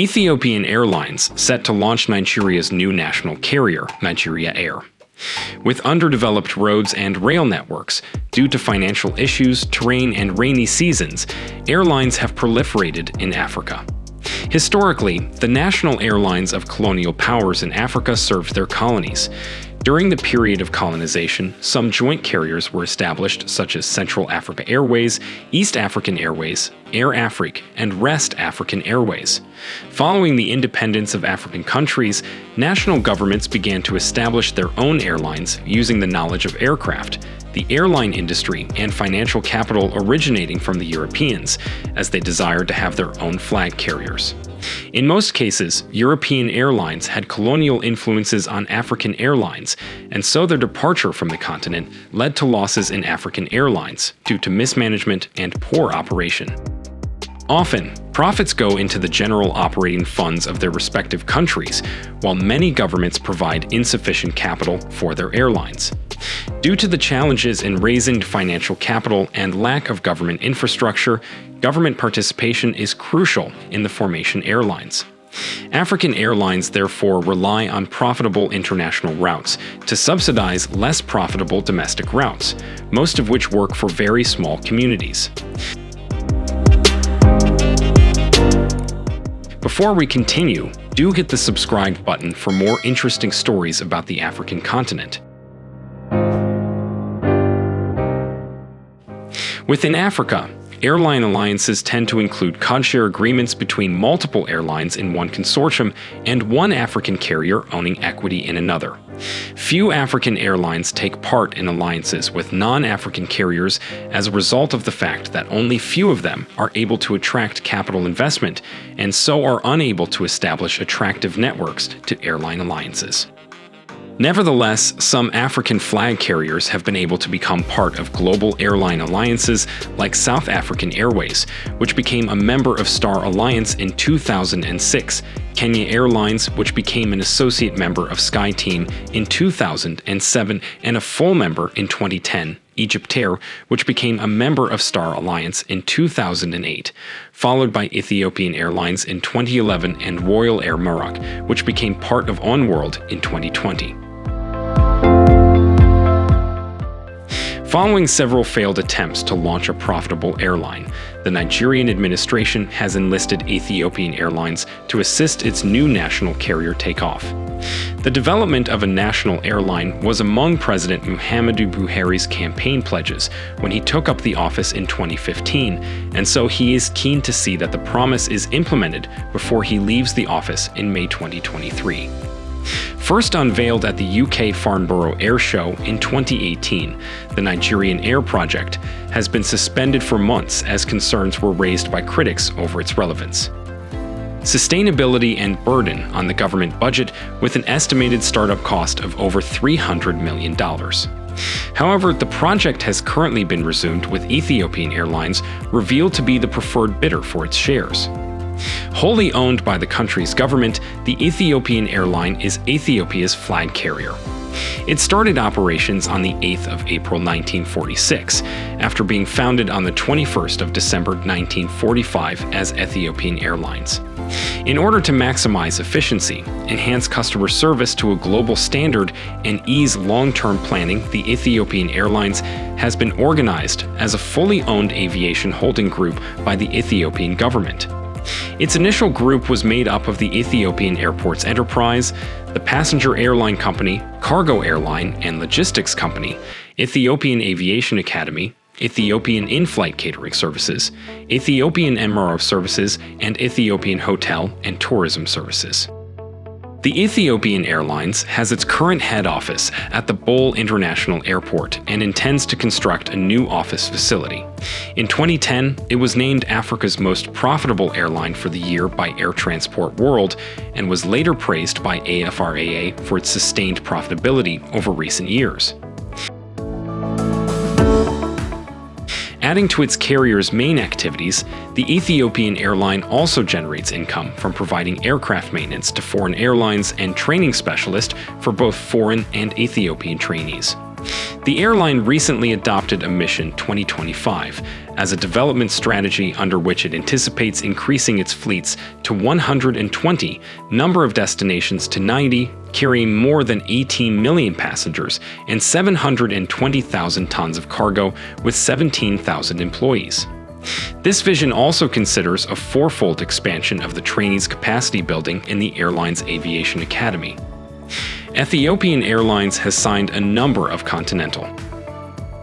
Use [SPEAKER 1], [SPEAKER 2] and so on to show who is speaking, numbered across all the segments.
[SPEAKER 1] Ethiopian Airlines set to launch Nigeria's new national carrier, Nigeria Air. With underdeveloped roads and rail networks, due to financial issues, terrain, and rainy seasons, airlines have proliferated in Africa. Historically, the national airlines of colonial powers in Africa served their colonies. During the period of colonization, some joint carriers were established such as Central Africa Airways, East African Airways, Air Afrique, and West African Airways. Following the independence of African countries, national governments began to establish their own airlines using the knowledge of aircraft, the airline industry, and financial capital originating from the Europeans, as they desired to have their own flag carriers. In most cases, European airlines had colonial influences on African airlines, and so their departure from the continent led to losses in African airlines due to mismanagement and poor operation. Often, profits go into the general operating funds of their respective countries, while many governments provide insufficient capital for their airlines. Due to the challenges in raising financial capital and lack of government infrastructure, government participation is crucial in the formation airlines. African airlines therefore rely on profitable international routes to subsidize less profitable domestic routes, most of which work for very small communities. Before we continue, do hit the subscribe button for more interesting stories about the African continent. Within Africa, airline alliances tend to include codeshare agreements between multiple airlines in one consortium and one African carrier owning equity in another. Few African airlines take part in alliances with non-African carriers as a result of the fact that only few of them are able to attract capital investment and so are unable to establish attractive networks to airline alliances. Nevertheless, some African flag carriers have been able to become part of global airline alliances like South African Airways, which became a member of Star Alliance in 2006, Kenya Airlines, which became an associate member of SkyTeam in 2007 and a full member in 2010, Egyptair, which became a member of Star Alliance in 2008, followed by Ethiopian Airlines in 2011 and Royal Air Maroc, which became part of Oneworld in 2020. Following several failed attempts to launch a profitable airline, the Nigerian administration has enlisted Ethiopian Airlines to assist its new national carrier take off. The development of a national airline was among President Muhammadu Buhari's campaign pledges when he took up the office in 2015, and so he is keen to see that the promise is implemented before he leaves the office in May 2023. First unveiled at the UK Farnborough Air Show in 2018, the Nigerian Air Project has been suspended for months as concerns were raised by critics over its relevance. Sustainability and burden on the government budget with an estimated startup cost of over $300 million. However, the project has currently been resumed with Ethiopian Airlines revealed to be the preferred bidder for its shares. Wholly owned by the country's government, the Ethiopian airline is Ethiopia's flag carrier. It started operations on the 8th of April 1946, after being founded on the 21st of December 1945 as Ethiopian Airlines. In order to maximize efficiency, enhance customer service to a global standard, and ease long-term planning, the Ethiopian Airlines has been organized as a fully owned aviation holding group by the Ethiopian government. Its initial group was made up of the Ethiopian Airports Enterprise, the passenger airline company, cargo airline and logistics company, Ethiopian Aviation Academy, Ethiopian in-flight catering services, Ethiopian MRO services, and Ethiopian hotel and tourism services. The Ethiopian Airlines has its current head office at the Bole International Airport and intends to construct a new office facility. In 2010, it was named Africa's most profitable airline for the year by Air Transport World and was later praised by AFRAA for its sustained profitability over recent years. Adding to its carrier's main activities, the Ethiopian airline also generates income from providing aircraft maintenance to foreign airlines and training specialists for both foreign and Ethiopian trainees. The airline recently adopted a Mission 2025 as a development strategy under which it anticipates increasing its fleets to 120, number of destinations to 90, carrying more than 18 million passengers and 720,000 tons of cargo with 17,000 employees. This vision also considers a fourfold expansion of the trainees' capacity building in the airline's aviation academy. Ethiopian Airlines has signed a number of continental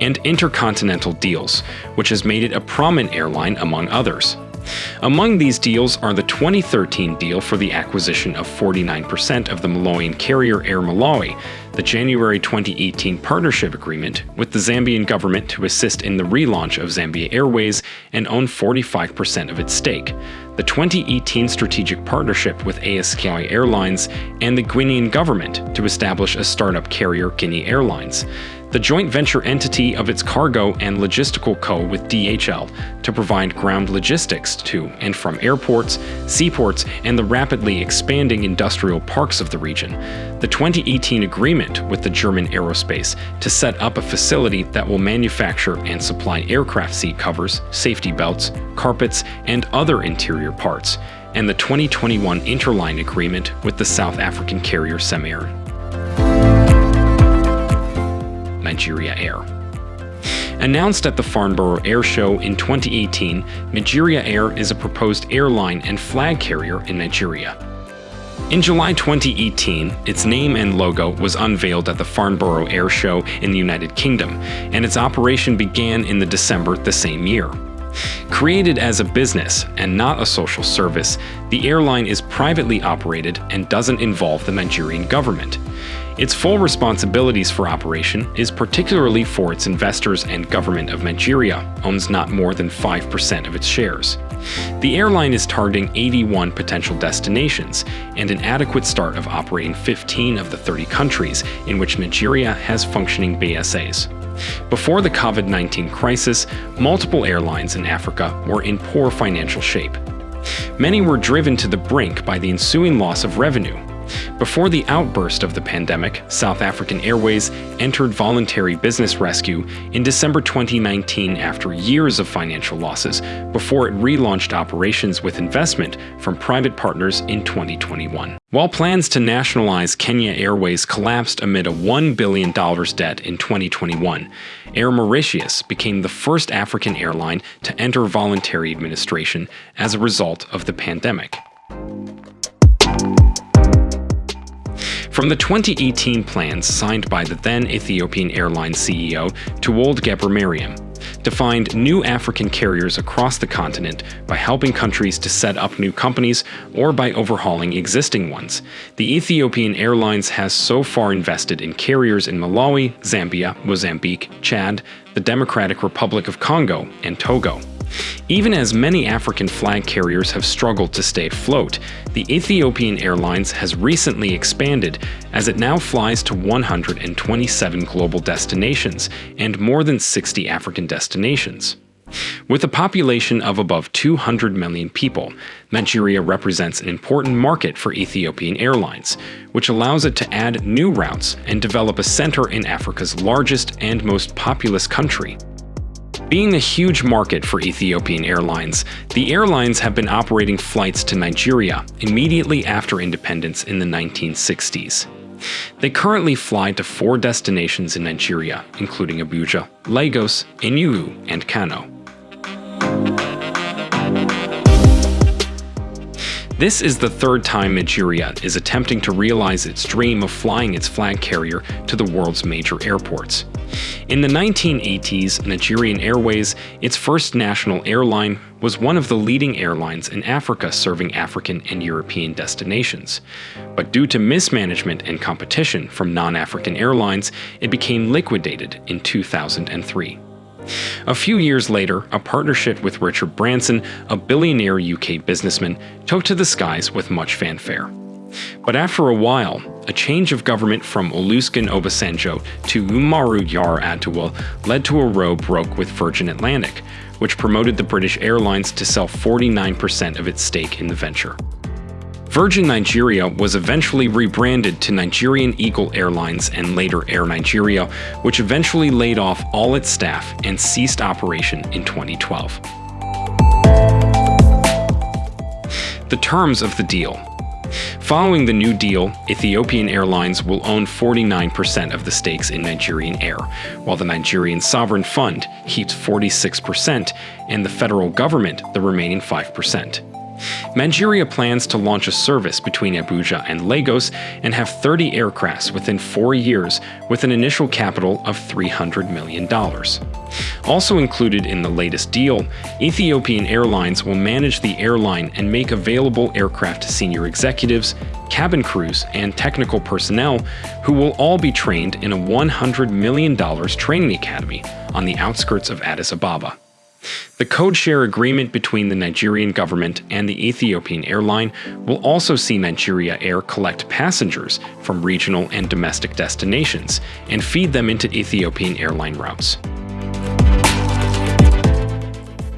[SPEAKER 1] and intercontinental deals, which has made it a prominent airline among others. Among these deals are the 2013 deal for the acquisition of 49% of the Malawian carrier Air Malawi, the January 2018 partnership agreement with the Zambian government to assist in the relaunch of Zambia Airways and own 45% of its stake, the 2018 strategic partnership with ASKY Airlines and the Guinean government to establish a startup carrier Guinea Airlines, the joint venture entity of its cargo and logistical co with DHL to provide ground logistics to and from airports, seaports, and the rapidly expanding industrial parks of the region, the 2018 agreement with the German Aerospace to set up a facility that will manufacture and supply aircraft seat covers, safety belts, carpets, and other interior parts, and the 2021 Interline agreement with the South African carrier CemAir. Nigeria Air. Announced at the Farnborough Air Show in 2018, Nigeria Air is a proposed airline and flag carrier in Nigeria. In July 2018, its name and logo was unveiled at the Farnborough Air Show in the United Kingdom, and its operation began in the December the same year. Created as a business and not a social service, the airline is privately operated and doesn't involve the Nigerian government. Its full responsibilities for operation is particularly for its investors and government of Nigeria owns not more than 5% of its shares. The airline is targeting 81 potential destinations and an adequate start of operating 15 of the 30 countries in which Nigeria has functioning BSAs. Before the COVID-19 crisis, multiple airlines in Africa were in poor financial shape. Many were driven to the brink by the ensuing loss of revenue, before the outburst of the pandemic, South African Airways entered voluntary business rescue in December 2019 after years of financial losses, before it relaunched operations with investment from private partners in 2021. While plans to nationalize Kenya Airways collapsed amid a $1 billion debt in 2021, Air Mauritius became the first African airline to enter voluntary administration as a result of the pandemic. From the 2018 plans signed by the then Ethiopian Airlines CEO Tewolde Gebremariam, find new African carriers across the continent by helping countries to set up new companies or by overhauling existing ones. The Ethiopian Airlines has so far invested in carriers in Malawi, Zambia, Mozambique, Chad, the Democratic Republic of Congo, and Togo. Even as many African flag carriers have struggled to stay afloat, the Ethiopian Airlines has recently expanded as it now flies to 127 global destinations and more than 60 African destinations. With a population of above 200 million people, Nigeria represents an important market for Ethiopian Airlines, which allows it to add new routes and develop a center in Africa's largest and most populous country. Being a huge market for Ethiopian Airlines, the airlines have been operating flights to Nigeria immediately after independence in the 1960s. They currently fly to four destinations in Nigeria, including Abuja, Lagos, Enugu, and Kano. This is the third time Nigeria is attempting to realize its dream of flying its flag carrier to the world's major airports. In the 1980s, Nigerian Airways, its first national airline, was one of the leading airlines in Africa serving African and European destinations. But due to mismanagement and competition from non-African airlines, it became liquidated in 2003. A few years later, a partnership with Richard Branson, a billionaire UK businessman, took to the skies with much fanfare. But after a while, a change of government from Olusegun Obasanjo to Umaru Yar Yar'Adua led to a row broke with Virgin Atlantic, which promoted the British Airlines to sell 49% of its stake in the venture. Virgin Nigeria was eventually rebranded to Nigerian Eagle Airlines and later Air Nigeria, which eventually laid off all its staff and ceased operation in 2012. The terms of the deal Following the new deal, Ethiopian Airlines will own 49% of the stakes in Nigerian Air, while the Nigerian Sovereign Fund keeps 46% and the federal government the remaining 5%. Nigeria plans to launch a service between Abuja and Lagos and have 30 aircrafts within four years with an initial capital of $300 million. Also included in the latest deal, Ethiopian Airlines will manage the airline and make available aircraft to senior executives, cabin crews, and technical personnel who will all be trained in a $100 million training academy on the outskirts of Addis Ababa. The code share agreement between the Nigerian government and the Ethiopian airline will also see Nigeria Air collect passengers from regional and domestic destinations and feed them into Ethiopian airline routes.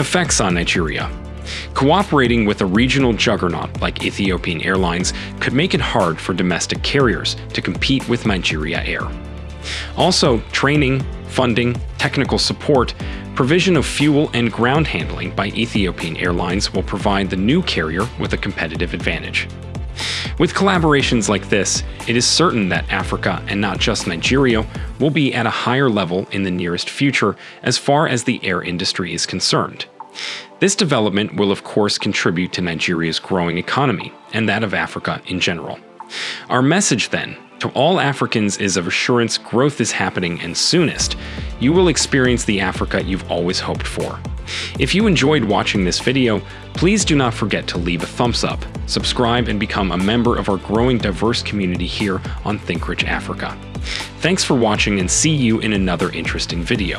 [SPEAKER 1] Effects on Nigeria Cooperating with a regional juggernaut like Ethiopian Airlines could make it hard for domestic carriers to compete with Nigeria Air. Also, training, funding, technical support, provision of fuel and ground handling by Ethiopian Airlines will provide the new carrier with a competitive advantage. With collaborations like this, it is certain that Africa, and not just Nigeria, will be at a higher level in the nearest future as far as the air industry is concerned. This development will of course contribute to Nigeria's growing economy, and that of Africa in general. Our message then to all Africans is of assurance growth is happening and soonest, you will experience the Africa you've always hoped for. If you enjoyed watching this video, please do not forget to leave a thumbs up, subscribe, and become a member of our growing diverse community here on ThinkRich Africa. Thanks for watching and see you in another interesting video.